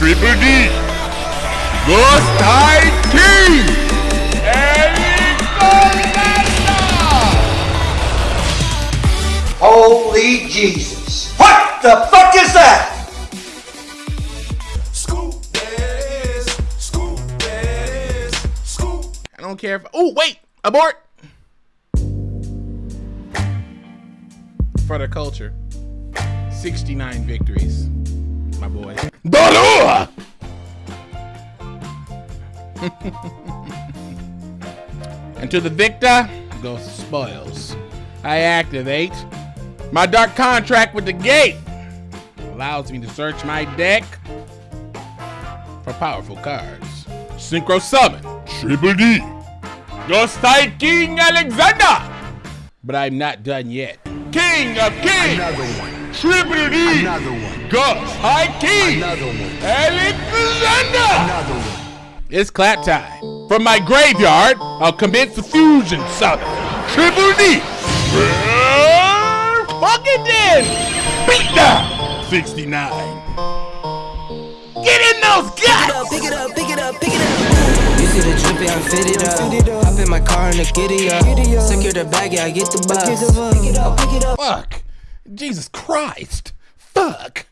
Triple D, Ghost High King, Holy Jesus. What the fuck is that? Scoop that is. Scoop this. Scoop. I don't care if. Oh, wait! Abort! For the culture. 69 victories, my boy. And to the victor goes the spoils. I activate my dark contract with the gate. Allows me to search my deck for powerful cards. Synchro Summon, Triple D, Ghost Tide King Alexander! But I'm not done yet. King of Kings! Another one. Triple D, Another one. Ghost High King! Another one. Alexander! Another one. It's clap time. From my graveyard, I'll commit the fusion summon. Triple D! Fuck it then! Beat down! 69. Get in those guts! Pick it up, pick it up, pick it up. pick it You see the drippy, I'm fitted up. Hop in my car and the giddy up. Secure the bag, yeah, I get the bus. Pick it up, pick it up. Fuck. Jesus Christ. Fuck.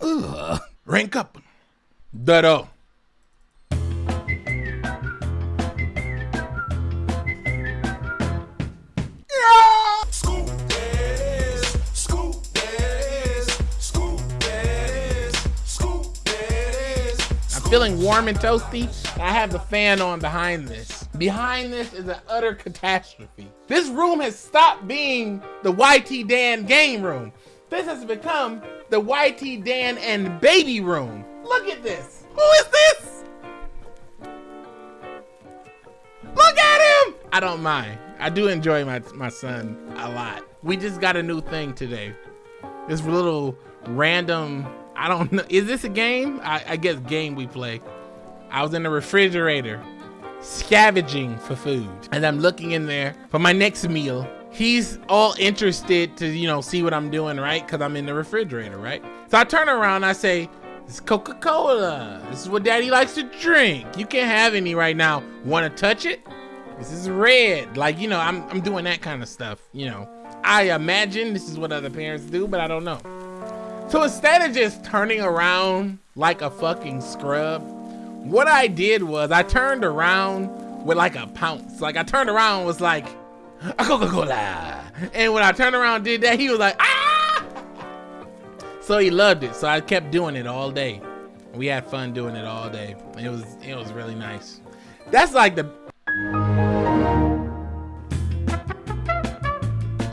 Ugh. Rank up. Dado. I'm feeling warm and toasty. I have the fan on behind this. Behind this is an utter catastrophe. This room has stopped being the YT Dan game room. This has become the YT Dan and baby room. Look at this. Who is this? Look at him. I don't mind. I do enjoy my, my son a lot. We just got a new thing today. This little random, I don't know. Is this a game? I, I guess game we play. I was in the refrigerator scavenging for food and I'm looking in there for my next meal. He's all interested to, you know, see what I'm doing, right? Because I'm in the refrigerator, right? So I turn around, I say, it's Coca-Cola. This is what daddy likes to drink. You can't have any right now. Want to touch it? This is red. Like, you know, I'm, I'm doing that kind of stuff, you know. I imagine this is what other parents do, but I don't know. So instead of just turning around like a fucking scrub, what I did was I turned around with like a pounce. Like I turned around was like, a Coca-Cola. And when I turned around did that, he was like, ah! So he loved it. So I kept doing it all day. We had fun doing it all day. It was it was really nice. That's like the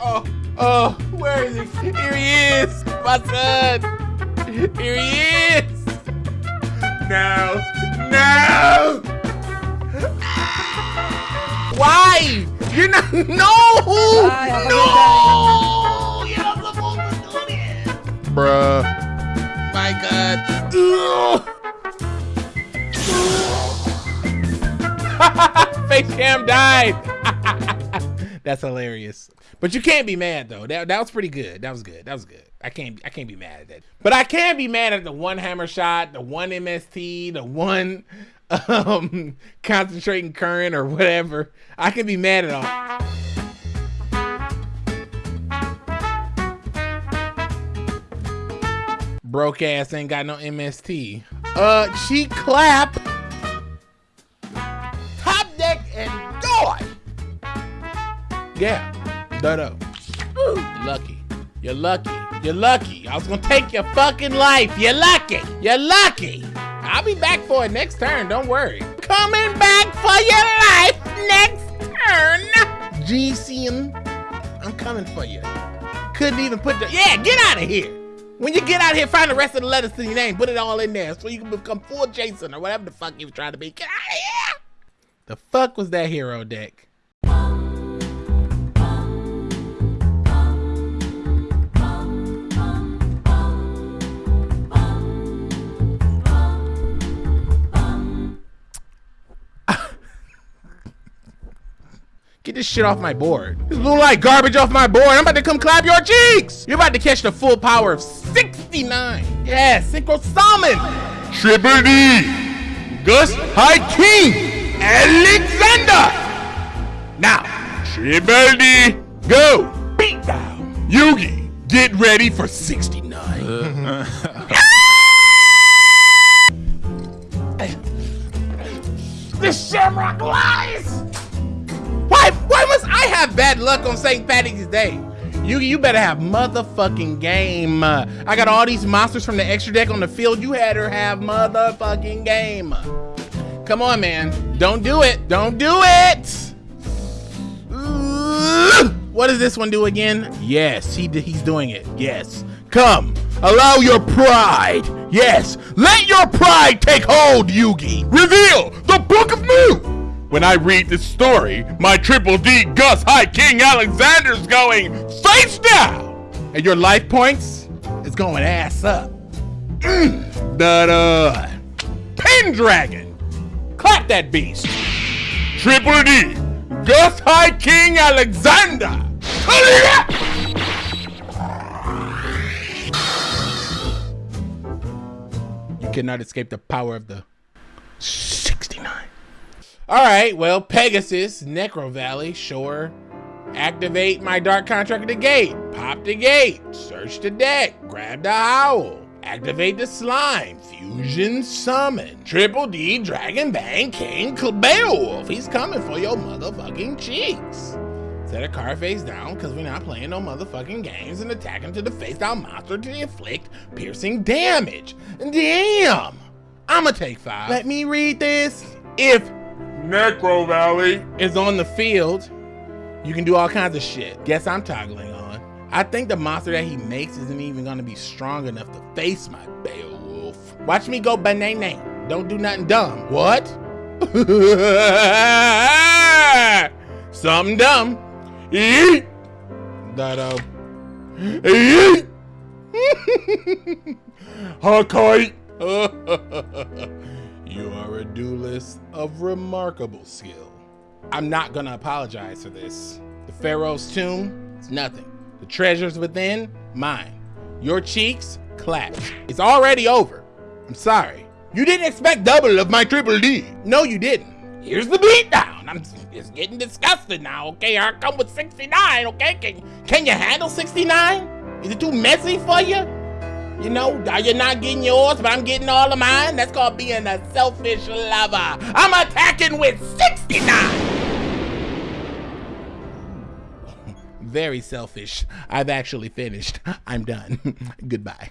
Oh, oh, where is he? Here he is, my son. Here he is. No, no. Why? You're not. No, no. You're not supposed to do this, bruh. My God. Face cam died. That's hilarious. But you can't be mad though. That that was pretty good. That was good. That was good. I can't I can't be mad at that. But I can be mad at the one hammer shot, the one MST, the one um concentrating current or whatever. I can be mad at all. Broke ass ain't got no MST. Uh cheek clap. Top deck and die. Yeah, Dodo. Lucky. You're lucky. You're lucky. I was gonna take your fucking life. You're lucky. You're lucky. I'll be back for it next turn. Don't worry. Coming back for your life next turn. GCM, I'm coming for you. Couldn't even put the yeah. Get out of here. When you get out here, find the rest of the letters to your name. Put it all in there so you can become full Jason or whatever the fuck you was trying to be. Get out of here. The fuck was that hero deck? Get this shit off my board. This blue light garbage off my board. I'm about to come clap your cheeks. You're about to catch the full power of 69. Yeah, synchro summon. Triple D, Gust High King, Alexander. Now, Triple D, go. Beat down. Yugi, get ready for 69. This St. Patrick's Day? You you better have motherfucking game. Uh, I got all these monsters from the extra deck on the field. You had her have motherfucking game. Come on, man. Don't do it. Don't do it. Ooh. What does this one do again? Yes, he he's doing it. Yes. Come. Allow your pride. Yes. Let your pride take hold, Yugi. Reveal the Book of Mu. When I read this story, my Triple D Gust High King Alexander's going face down. And your life points is going ass up. Mm. da uh Pendragon. Clap that beast. Triple D Gust High King Alexander. You cannot escape the power of the 69. All right, well, Pegasus, Necro Valley, sure. Activate my Dark Contract at the gate. Pop the gate. Search the deck. Grab the owl. Activate the Slime. Fusion Summon. Triple D Dragon Bang King Beowulf. He's coming for your motherfucking cheeks. Set a card face down because we're not playing no motherfucking games and attack him to the face down monster to inflict piercing damage. Damn! I'ma take five. Let me read this. If Necro Valley. is on the field, you can do all kinds of shit. Guess I'm toggling on. I think the monster that he makes isn't even gonna be strong enough to face my Beowulf. Watch me go banana. Don't do nothing dumb. What? Something dumb. Yeet. Uh. Yeet. Hakai. you are a duelist of remarkable skill. I'm not gonna apologize for this. The Pharaoh's tomb, it's nothing. The treasures within, mine. Your cheeks, clapped. It's already over. I'm sorry. You didn't expect double of my triple D. No, you didn't. Here's the beatdown. I'm it's getting disgusted now, okay? I come with 69, okay? Can, can you handle 69? Is it too messy for you? You know, you're not getting yours, but I'm getting all of mine. That's called being a selfish lover. I'm attacking with 69. Very selfish. I've actually finished. I'm done. Goodbye.